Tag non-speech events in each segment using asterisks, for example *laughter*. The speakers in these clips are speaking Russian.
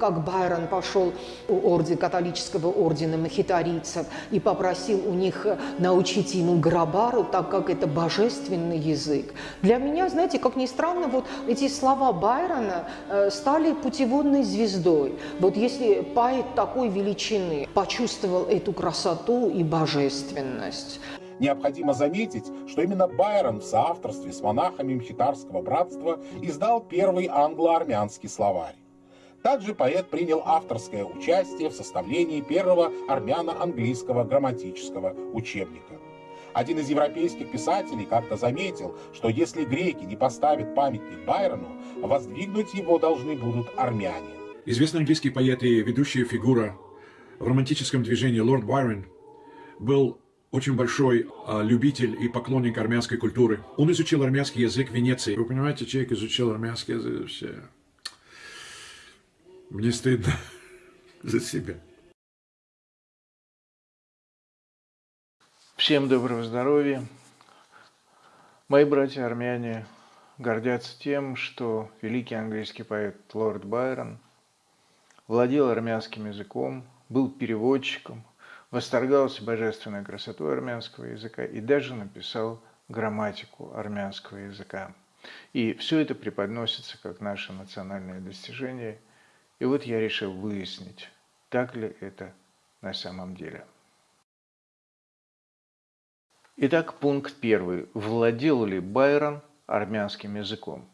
как Байрон пошел у орден, католического ордена махитарийцев и попросил у них научить ему грабару, так как это божественный язык. Для меня, знаете, как ни странно, вот эти слова Байрона э, стали путеводной звездой. Вот если поэт такой величины почувствовал эту красоту и божественность, Необходимо заметить, что именно Байрон в соавторстве с монахами Мхитарского братства издал первый англо-армянский словарь. Также поэт принял авторское участие в составлении первого армяно-английского грамматического учебника. Один из европейских писателей как-то заметил, что если греки не поставят памятник Байрону, воздвигнуть его должны будут армяне. Известный английский поэт и ведущая фигура в романтическом движении лорд Байрон был очень большой а, любитель и поклонник армянской культуры. Он изучил армянский язык в Венеции. Вы понимаете, человек изучил армянский язык вообще. Мне стыдно *laughs* за себя. Всем доброго здоровья. Мои братья-армяне гордятся тем, что великий английский поэт Лорд Байрон владел армянским языком, был переводчиком, восторгался божественной красотой армянского языка и даже написал грамматику армянского языка. И все это преподносится как наше национальное достижение. И вот я решил выяснить, так ли это на самом деле. Итак, пункт первый. Владел ли Байрон армянским языком?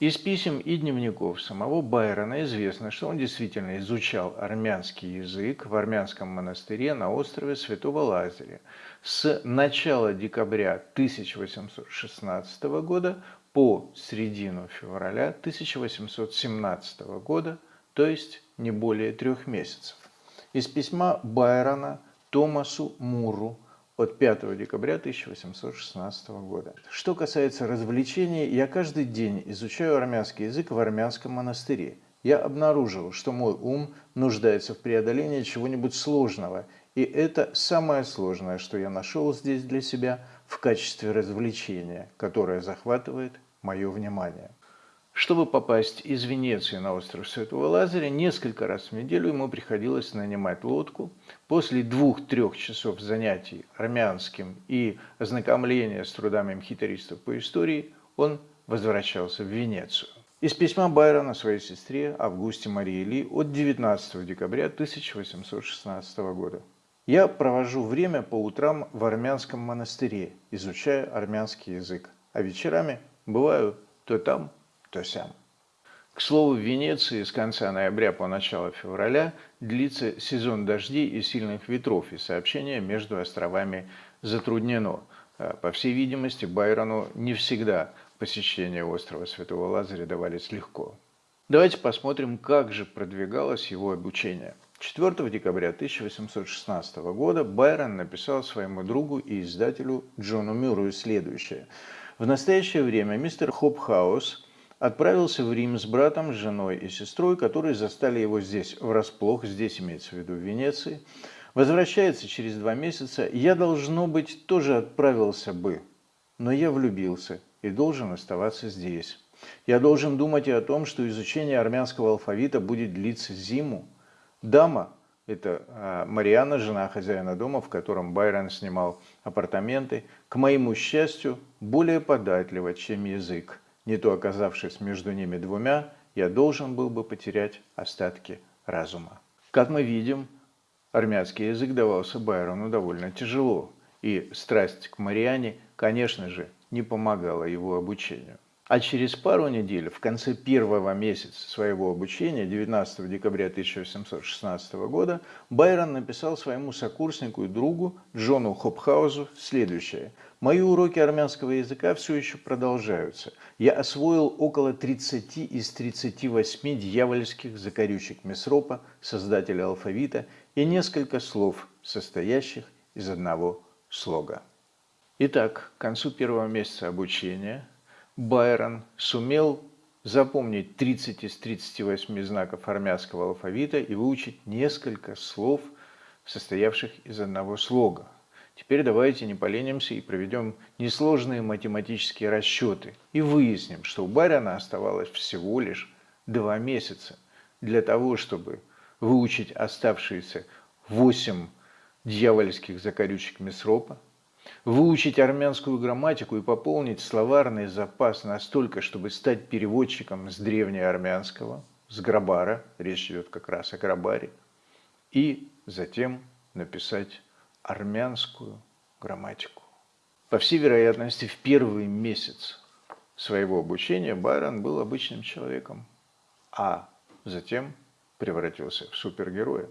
Из писем и дневников самого Байрона известно, что он действительно изучал армянский язык в армянском монастыре на острове Святого Лазаря с начала декабря 1816 года по середину февраля 1817 года, то есть не более трех месяцев. Из письма Байрона Томасу Муру – от 5 декабря 1816 года. Что касается развлечений, я каждый день изучаю армянский язык в армянском монастыре. Я обнаружил, что мой ум нуждается в преодолении чего-нибудь сложного, и это самое сложное, что я нашел здесь для себя в качестве развлечения, которое захватывает мое внимание. Чтобы попасть из Венеции на остров Святого Лазаря, несколько раз в неделю ему приходилось нанимать лодку. После двух-трех часов занятий армянским и ознакомления с трудами мхитаристов по истории, он возвращался в Венецию. Из письма Байрона своей сестре Августе Марии Ли от 19 декабря 1816 года. «Я провожу время по утрам в армянском монастыре, изучая армянский язык, а вечерами бываю то там, то сям. К слову, в Венеции с конца ноября по начало февраля длится сезон дождей и сильных ветров, и сообщение между островами затруднено. А, по всей видимости, Байрону не всегда посещение острова Святого Лазаря давались легко. Давайте посмотрим, как же продвигалось его обучение. 4 декабря 1816 года Байрон написал своему другу и издателю Джону Мюррею следующее. В настоящее время мистер Хопхаус – отправился в Рим с братом, женой и сестрой, которые застали его здесь врасплох, здесь имеется в виду в Венеции. Возвращается через два месяца. Я, должно быть, тоже отправился бы, но я влюбился и должен оставаться здесь. Я должен думать и о том, что изучение армянского алфавита будет длиться зиму. Дама, это а, Мариана, жена хозяина дома, в котором Байрон снимал апартаменты, к моему счастью, более податлива, чем язык не то оказавшись между ними двумя, я должен был бы потерять остатки разума. Как мы видим, армянский язык давался Байрону довольно тяжело, и страсть к Мариане, конечно же, не помогала его обучению. А через пару недель, в конце первого месяца своего обучения, 19 декабря 1816 года, Байрон написал своему сокурснику и другу Джону Хопхаузу следующее. «Мои уроки армянского языка все еще продолжаются. Я освоил около 30 из 38 дьявольских закорючек Месропа, создателя алфавита, и несколько слов, состоящих из одного слога». Итак, к концу первого месяца обучения – Байрон сумел запомнить 30 из 38 знаков армянского алфавита и выучить несколько слов, состоявших из одного слога. Теперь давайте не поленимся и проведем несложные математические расчеты и выясним, что у Байрона оставалось всего лишь два месяца для того, чтобы выучить оставшиеся восемь дьявольских закорючек Месропа, выучить армянскую грамматику и пополнить словарный запас настолько, чтобы стать переводчиком с древнеармянского, с Грабара, речь идет как раз о Грабаре, и затем написать армянскую грамматику. По всей вероятности, в первый месяц своего обучения Байрон был обычным человеком, а затем превратился в супергероя.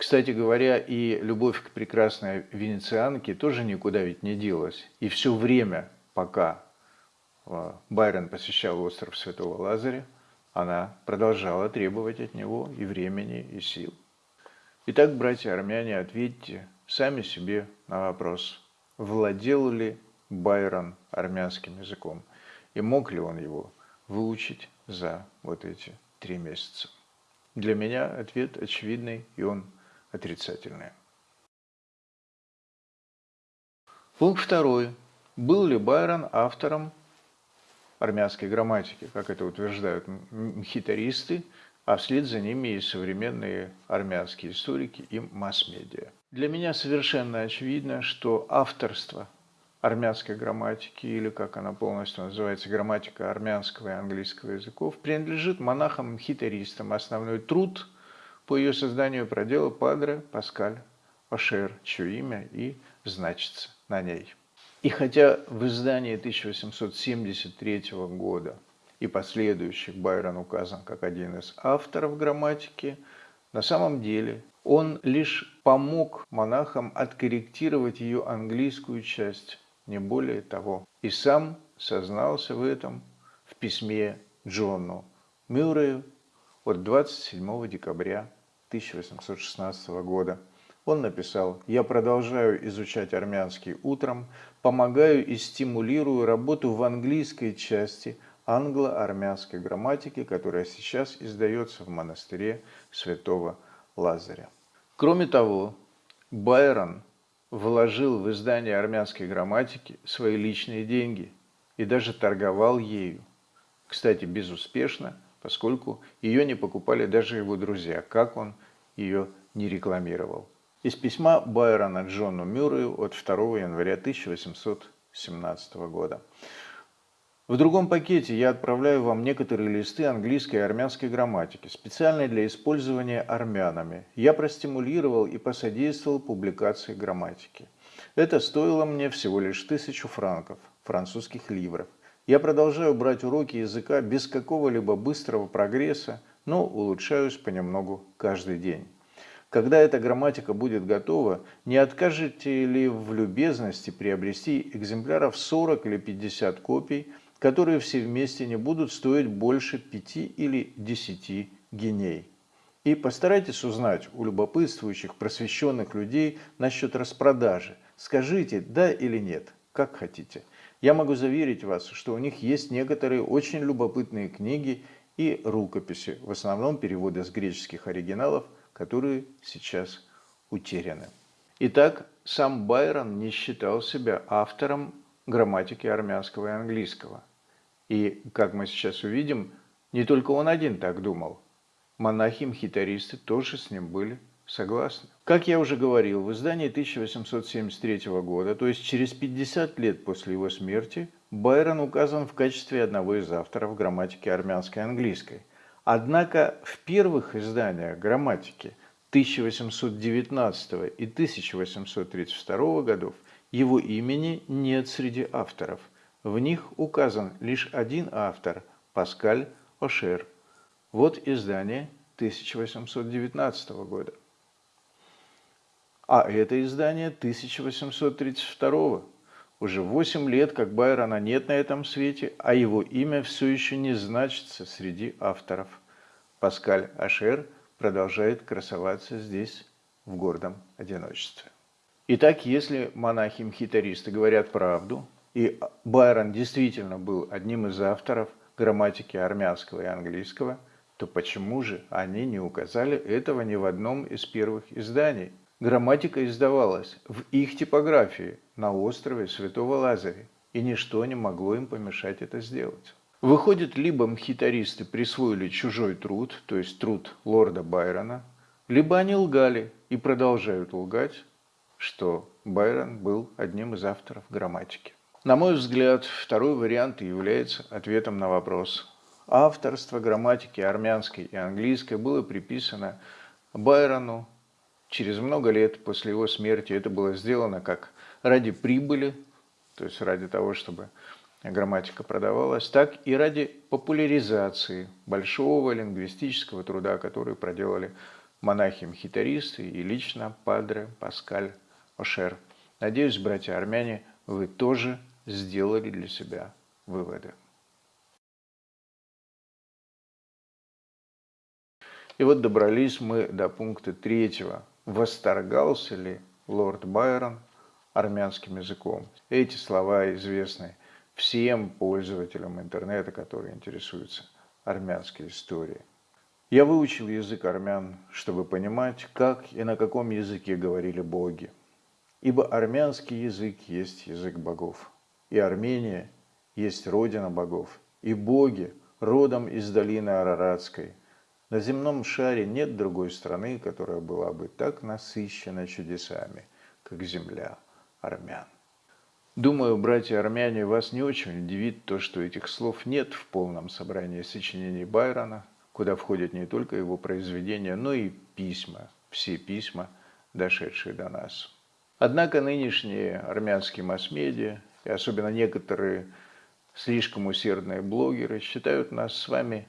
Кстати говоря, и любовь к прекрасной венецианке тоже никуда ведь не делась. И все время, пока э, Байрон посещал остров Святого Лазаря, она продолжала требовать от него и времени, и сил. Итак, братья армяне, ответьте сами себе на вопрос, владел ли Байрон армянским языком и мог ли он его выучить за вот эти три месяца. Для меня ответ очевидный, и он отрицательное. Пункт второй. Был ли Байрон автором армянской грамматики, как это утверждают мхитаристы, а вслед за ними и современные армянские историки и масс-медиа. Для меня совершенно очевидно, что авторство армянской грамматики, или как она полностью называется, грамматика армянского и английского языков, принадлежит монахам-мхитаристам. Основной труд – по ее созданию проделал Падре Паскаль Пашер, чье имя и значится на ней. И хотя в издании 1873 года и последующих Байрон указан как один из авторов грамматики, на самом деле он лишь помог монахам откорректировать ее английскую часть, не более того. И сам сознался в этом в письме Джону Мюррею от 27 декабря 1816 года. Он написал «Я продолжаю изучать армянский утром, помогаю и стимулирую работу в английской части англо-армянской грамматики, которая сейчас издается в монастыре святого Лазаря». Кроме того, Байрон вложил в издание армянской грамматики свои личные деньги и даже торговал ею. Кстати, безуспешно – поскольку ее не покупали даже его друзья, как он ее не рекламировал. Из письма Байрона Джону Мюррею от 2 января 1817 года. В другом пакете я отправляю вам некоторые листы английской и армянской грамматики, специально для использования армянами. Я простимулировал и посодействовал публикации грамматики. Это стоило мне всего лишь тысячу франков, французских ливров. Я продолжаю брать уроки языка без какого-либо быстрого прогресса, но улучшаюсь понемногу каждый день. Когда эта грамматика будет готова, не откажете ли в любезности приобрести экземпляров 40 или 50 копий, которые все вместе не будут стоить больше 5 или 10 геней? И постарайтесь узнать у любопытствующих, просвещенных людей насчет распродажи. Скажите «да» или «нет», как хотите. Я могу заверить вас, что у них есть некоторые очень любопытные книги и рукописи, в основном переводы с греческих оригиналов, которые сейчас утеряны. Итак, сам Байрон не считал себя автором грамматики армянского и английского. И, как мы сейчас увидим, не только он один так думал. Монахи-мхитаристы тоже с ним были Согласны. Как я уже говорил, в издании 1873 года, то есть через 50 лет после его смерти, Байрон указан в качестве одного из авторов грамматики армянской и английской. Однако в первых изданиях грамматики 1819 и 1832 годов его имени нет среди авторов. В них указан лишь один автор – Паскаль Ошер. Вот издание 1819 года а это издание 1832 Уже 8 лет, как Байрона нет на этом свете, а его имя все еще не значится среди авторов. Паскаль Ашер продолжает красоваться здесь в гордом одиночестве. Итак, если монахи-мхитаристы говорят правду, и Байрон действительно был одним из авторов грамматики армянского и английского, то почему же они не указали этого ни в одном из первых изданий? Грамматика издавалась в их типографии на острове Святого Лазаря, и ничто не могло им помешать это сделать. Выходит, либо мхитаристы присвоили чужой труд, то есть труд лорда Байрона, либо они лгали и продолжают лгать, что Байрон был одним из авторов грамматики. На мой взгляд, второй вариант является ответом на вопрос. Авторство грамматики армянской и английской было приписано Байрону через много лет после его смерти. Это было сделано как ради прибыли, то есть ради того, чтобы грамматика продавалась, так и ради популяризации большого лингвистического труда, который проделали монахи-мхитаристы и лично Падре Паскаль Ошер. Надеюсь, братья армяне, вы тоже сделали для себя выводы. И вот добрались мы до пункта третьего. Восторгался ли лорд Байрон армянским языком? Эти слова известны всем пользователям интернета, которые интересуются армянской историей. Я выучил язык армян, чтобы понимать, как и на каком языке говорили боги. Ибо армянский язык есть язык богов и Армения есть родина богов, и боги родом из долины Араратской. На земном шаре нет другой страны, которая была бы так насыщена чудесами, как земля армян. Думаю, братья армяне, вас не очень удивит то, что этих слов нет в полном собрании сочинений Байрона, куда входят не только его произведения, но и письма, все письма, дошедшие до нас. Однако нынешние армянские масс-медиа и особенно некоторые слишком усердные блогеры считают нас с вами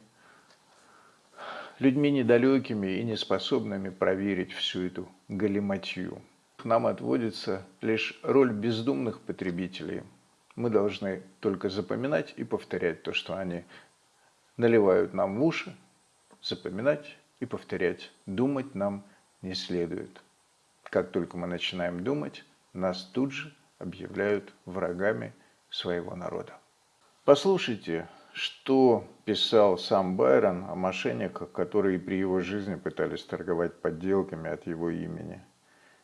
людьми недалекими и неспособными проверить всю эту галиматью. Нам отводится лишь роль бездумных потребителей. Мы должны только запоминать и повторять то, что они наливают нам в уши, запоминать и повторять. Думать нам не следует. Как только мы начинаем думать, нас тут же объявляют врагами своего народа. Послушайте, что писал сам Байрон о мошенниках, которые при его жизни пытались торговать подделками от его имени.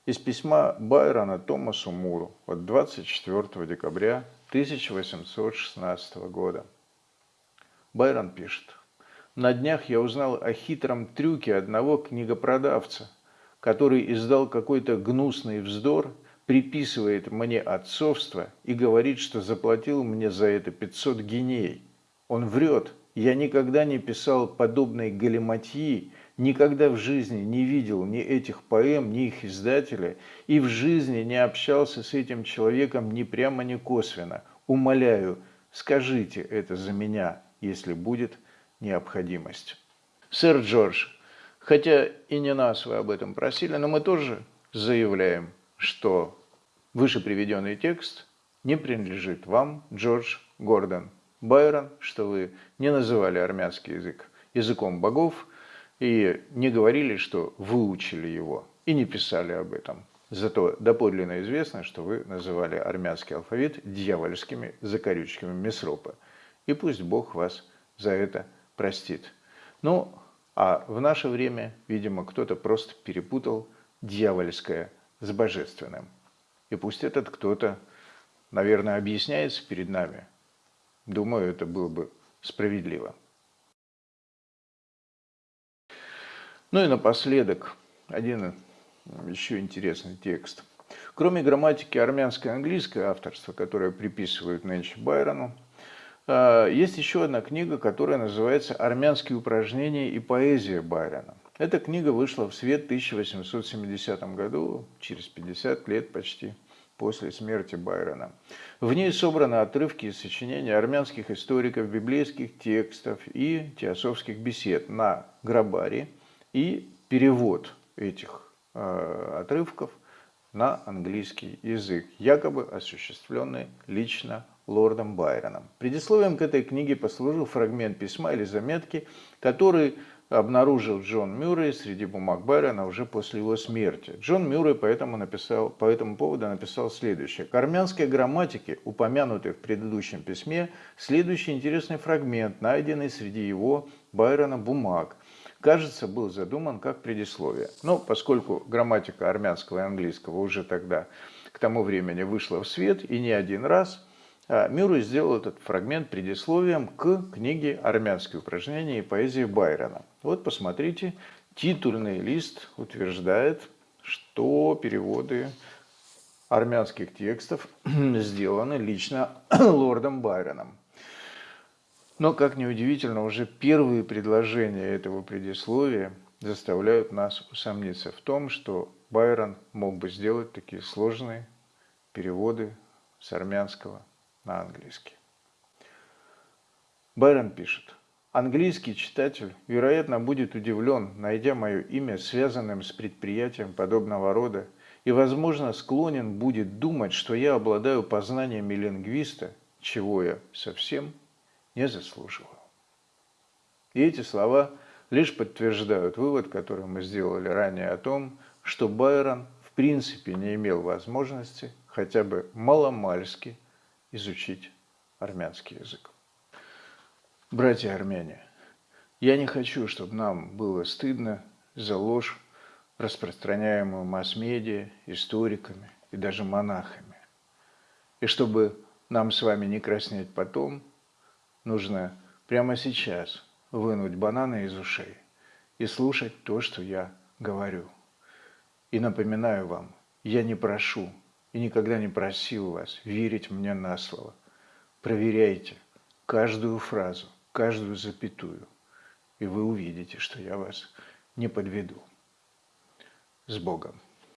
Из письма Байрона Томасу Муру от 24 декабря 1816 года. Байрон пишет. На днях я узнал о хитром трюке одного книгопродавца, который издал какой-то гнусный вздор – приписывает мне отцовство и говорит, что заплатил мне за это 500 гиней. Он врет. Я никогда не писал подобной галиматьи, никогда в жизни не видел ни этих поэм, ни их издателя, и в жизни не общался с этим человеком ни прямо, ни косвенно. Умоляю, скажите это за меня, если будет необходимость. Сэр Джордж, хотя и не нас вы об этом просили, но мы тоже заявляем, что Выше приведенный текст не принадлежит вам, Джордж Гордон Байрон, что вы не называли армянский язык языком богов и не говорили, что выучили его, и не писали об этом. Зато доподлинно известно, что вы называли армянский алфавит дьявольскими закорючками Месропа. И пусть Бог вас за это простит. Ну, а в наше время, видимо, кто-то просто перепутал дьявольское с божественным. И пусть этот кто-то, наверное, объясняется перед нами. Думаю, это было бы справедливо. Ну и напоследок один еще интересный текст. Кроме грамматики армянское и английское авторство, которое приписывают нынче Байрону, а, есть еще одна книга, которая называется «Армянские упражнения и поэзия Байрона». Эта книга вышла в свет в 1870 году, через 50 лет почти после смерти Байрона. В ней собраны отрывки из сочинений армянских историков, библейских текстов и теософских бесед на грабаре и перевод этих э, отрывков на английский язык, якобы осуществленный лично лордом Байроном. Предисловием к этой книге послужил фрагмент письма или заметки, который обнаружил Джон Мюррей среди бумаг Байрона уже после его смерти. Джон Мюррей поэтому написал, по этому поводу написал следующее. К армянской грамматике, упомянутой в предыдущем письме, следующий интересный фрагмент, найденный среди его Байрона бумаг. Кажется, был задуман как предисловие. Но поскольку грамматика армянского и английского уже тогда, к тому времени, вышла в свет и не один раз – Мюррей сделал этот фрагмент предисловием к книге «Армянские упражнения и поэзия Байрона». Вот посмотрите, титульный лист утверждает, что переводы армянских текстов *clears throat* сделаны лично *clears throat* лордом Байроном. Но, как ни удивительно, уже первые предложения этого предисловия заставляют нас усомниться в том, что Байрон мог бы сделать такие сложные переводы с армянского на английский. Байрон пишет. Английский читатель, вероятно, будет удивлен, найдя мое имя связанным с предприятием подобного рода, и, возможно, склонен будет думать, что я обладаю познаниями лингвиста, чего я совсем не заслуживаю. И эти слова лишь подтверждают вывод, который мы сделали ранее о том, что Байрон в принципе не имел возможности хотя бы маломальски изучить армянский язык. Братья армяне, я не хочу, чтобы нам было стыдно за ложь, распространяемую масс-медиа, историками и даже монахами. И чтобы нам с вами не краснеть потом, нужно прямо сейчас вынуть бананы из ушей и слушать то, что я говорю. И напоминаю вам, я не прошу и никогда не просил вас верить мне на слово. Проверяйте каждую фразу, каждую запятую, и вы увидите, что я вас не подведу. С Богом!